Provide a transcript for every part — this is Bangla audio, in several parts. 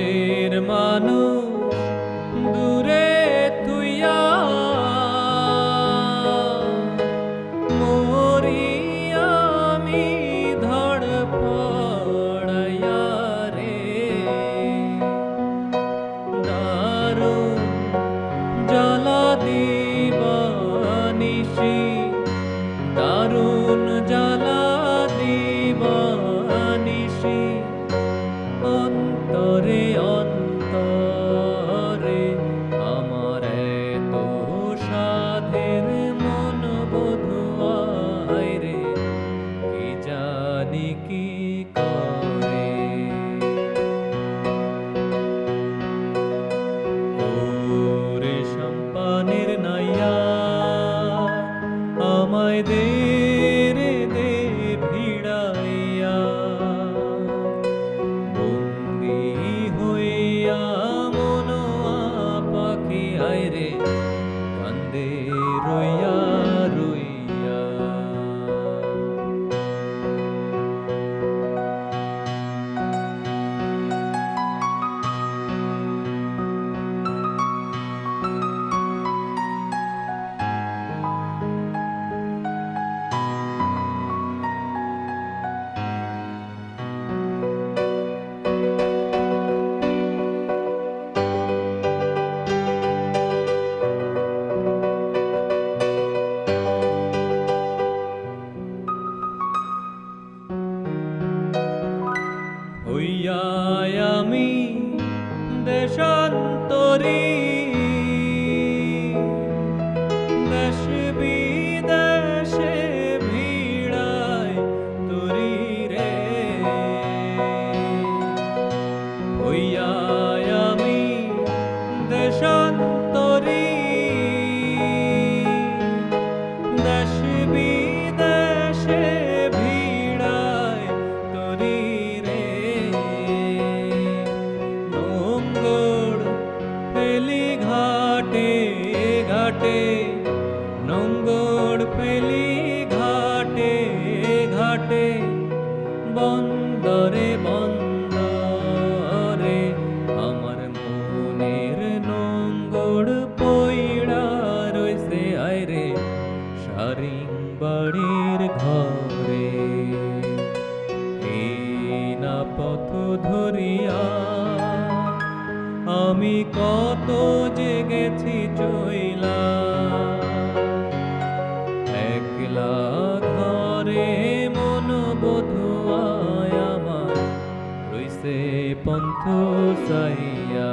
কাছের মানুষ দূরে তুইয়া Thank. Hallelujah. নোংর ফেলি ঘাটে ঘাটে, বন্দরে বন্দরে আমার মনের নোংর পইড়া রইছে আইরে সারিং বাড়ির ঘরে। এই ধরিয়া আমি কত জেগেছি চইলা। একলা ঘরে মন বধুয়ায় আমার রইছে পন্থ সাইয়া।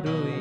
বারুই